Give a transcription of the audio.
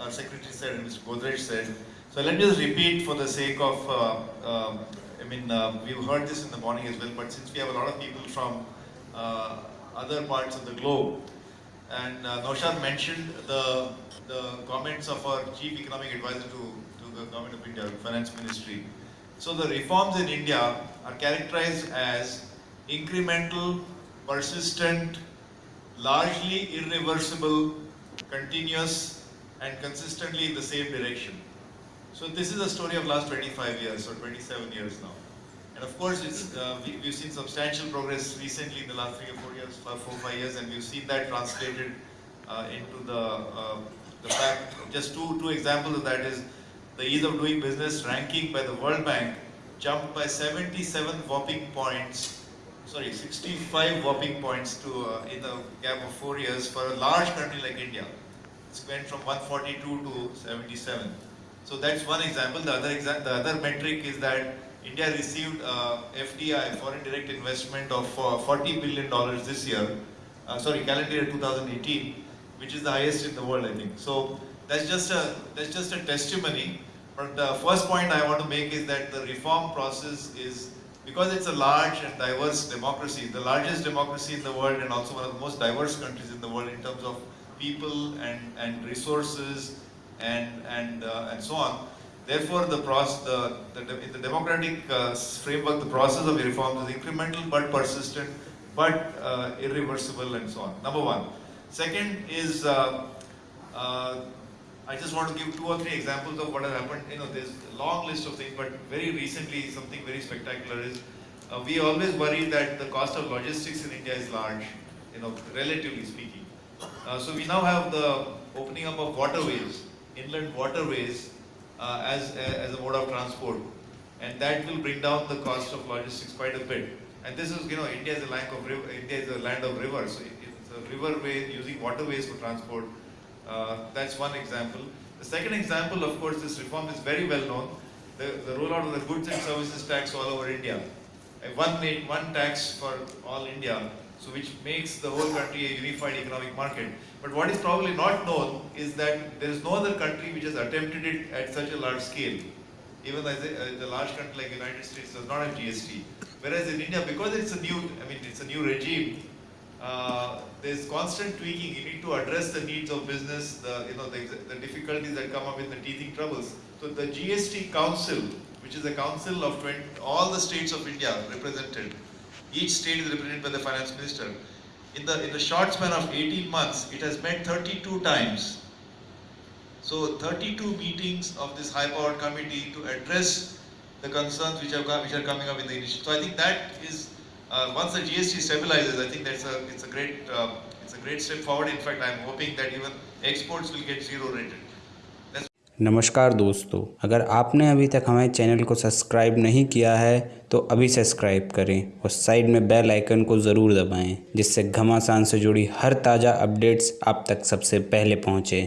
our secretary said and Mr. Godrej said. So let me just repeat for the sake of, uh, um, I mean, uh, we've heard this in the morning as well, but since we have a lot of people from uh, other parts of the globe, and uh, mentioned the, the comments of our chief economic advisor to, to the government of India, finance ministry. So the reforms in India are characterized as incremental, persistent, largely irreversible, continuous, and consistently in the same direction. So this is a story of last 25 years or 27 years now. And of course, it's, uh, we, have seen substantial progress recently in the last three or four years, four, five years, and we've seen that translated uh, into the, uh, the fact, just two, two examples of that is the ease of doing business ranking by the World Bank jumped by 77 whopping points sorry, 65 whopping points to uh, in the gap of four years for a large country like India. It's went from 142 to 77. So that's one example. The other exa the other metric is that India received uh, FDI, foreign direct investment of uh, 40 billion dollars this year. Uh, sorry, calendar year 2018, which is the highest in the world, I think. So that's just a that's just a testimony. But the first point I want to make is that the reform process is because it's a large and diverse democracy, the largest democracy in the world and also one of the most diverse countries in the world in terms of people and, and resources and, and, uh, and so on. Therefore, the, process, the, the, in the democratic uh, framework, the process of reforms is incremental but persistent, but uh, irreversible and so on. Number one. Second is, uh, uh, I just want to give two or three examples of what has happened. You know, there's a long list of things, but very recently something very spectacular is, uh, we always worry that the cost of logistics in India is large, you know, relatively speaking. Uh, so we now have the opening up of waterways, inland waterways, uh, as, as a mode of transport. And that will bring down the cost of logistics quite a bit. And this is, you know, India is a land of, river, India is a land of rivers. So it's a riverway using waterways for transport. Uh, that's one example. The second example, of course, this reform is very well known. The, the rollout of the goods and services tax all over India. One, one tax for all India so which makes the whole country a unified economic market. But what is probably not known is that there is no other country which has attempted it at such a large scale. Even as a, the large country like the United States does not have GST. Whereas in India, because it's a new, I mean, it's a new regime, uh, there's constant tweaking. You need to address the needs of business, the, you know, the, the difficulties that come up with the teething troubles. So the GST Council, which is a council of 20, all the states of India represented, each state is represented by the finance minister. In the, in the short span of 18 months, it has met 32 times. So 32 meetings of this high-powered committee to address the concerns which are, which are coming up in the initiative. So I think that is, uh, once the GST stabilizes, I think that's a, it's a great, uh, it's a great step forward. In fact, I'm hoping that even exports will get zero rated. नमस्कार दोस्तों अगर आपने अभी तक हमारे channel को subscribe नहीं किया है तो अभी सब्सक्राइब करें और साइड में बेल आइकन को ज़रूर दबाएँ जिससे घमासान से जुड़ी हर ताज़ा अपडेट्स आप तक सबसे पहले पहुँचे